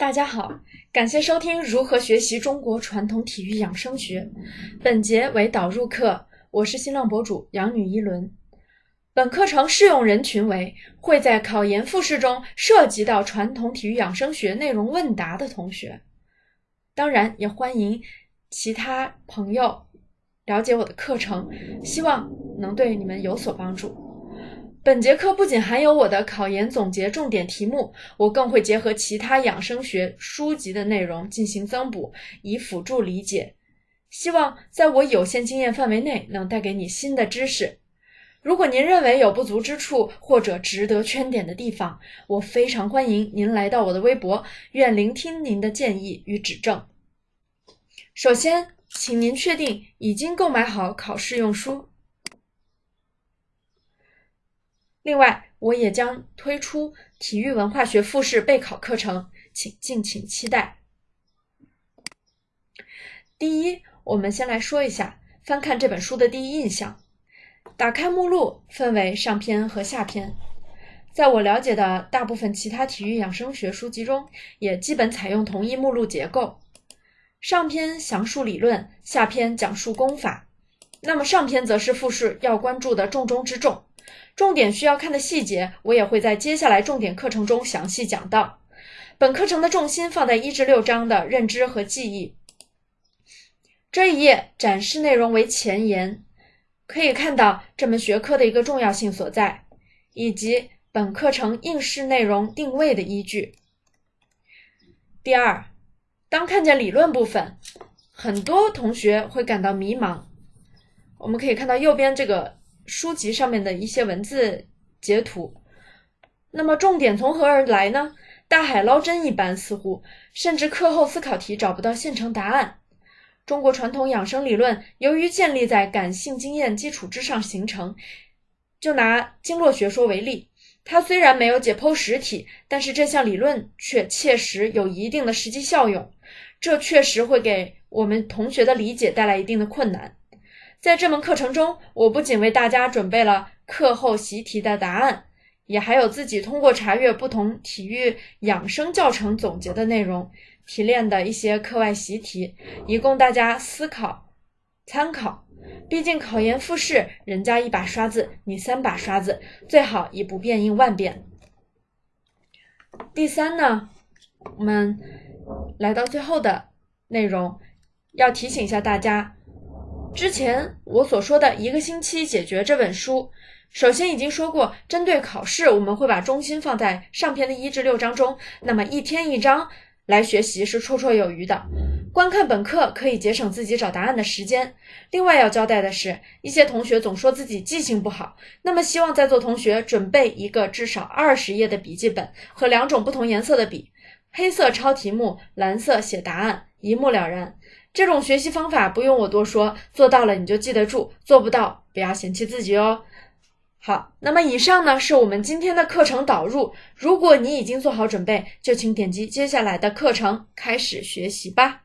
大家好，感谢收听如何学习中国传统体育养生学。本节为导入课，我是新浪博主杨女一轮。本课程适用人群为会在考研复试中涉及到传统体育养生学内容问答的同学。当然，也欢迎其他朋友了解我的课程，希望能对你们有所帮助。本节课不仅含有我的考研总结重点题目，我更会结合其他养生学书籍的内容进行增补，以辅助理解。希望在我有限经验范围内，能带给你新的知识。如果您认为有不足之处或者值得圈点的地方，我非常欢迎您来到我的微博，愿聆听您的建议与指正。首先，请您确定已经购买好考试用书。另外，我也将推出体育文化学复试备考课程，请敬请期待。第一，我们先来说一下翻看这本书的第一印象。打开目录，分为上篇和下篇。在我了解的大部分其他体育养生学书籍中，也基本采用同一目录结构。上篇详述理论，下篇讲述功法。那么上篇则是复试要关注的重中之重。重点需要看的细节，我也会在接下来重点课程中详细讲到。本课程的重心放在一至六章的认知和记忆。这一页展示内容为前言，可以看到这门学科的一个重要性所在，以及本课程应试内容定位的依据。第二，当看见理论部分，很多同学会感到迷茫。我们可以看到右边这个。书籍上面的一些文字截图，那么重点从何而来呢？大海捞针一般，似乎甚至课后思考题找不到现成答案。中国传统养生理论由于建立在感性经验基础之上形成，就拿经络学说为例，它虽然没有解剖实体，但是这项理论却切实有一定的实际效用，这确实会给我们同学的理解带来一定的困难。在这门课程中，我不仅为大家准备了课后习题的答案，也还有自己通过查阅不同体育养生教程总结的内容提炼的一些课外习题，以供大家思考参考。毕竟考研复试，人家一把刷子，你三把刷子，最好以不变应万变。第三呢，我们来到最后的内容，要提醒一下大家。之前我所说的一个星期解决这本书，首先已经说过，针对考试，我们会把中心放在上篇的一至六章中，那么一天一章来学习是绰绰有余的。观看本课可以节省自己找答案的时间。另外要交代的是，一些同学总说自己记性不好，那么希望在座同学准备一个至少二十页的笔记本和两种不同颜色的笔，黑色抄题目，蓝色写答案，一目了然。这种学习方法不用我多说，做到了你就记得住，做不到不要嫌弃自己哦。好，那么以上呢是我们今天的课程导入。如果你已经做好准备，就请点击接下来的课程开始学习吧。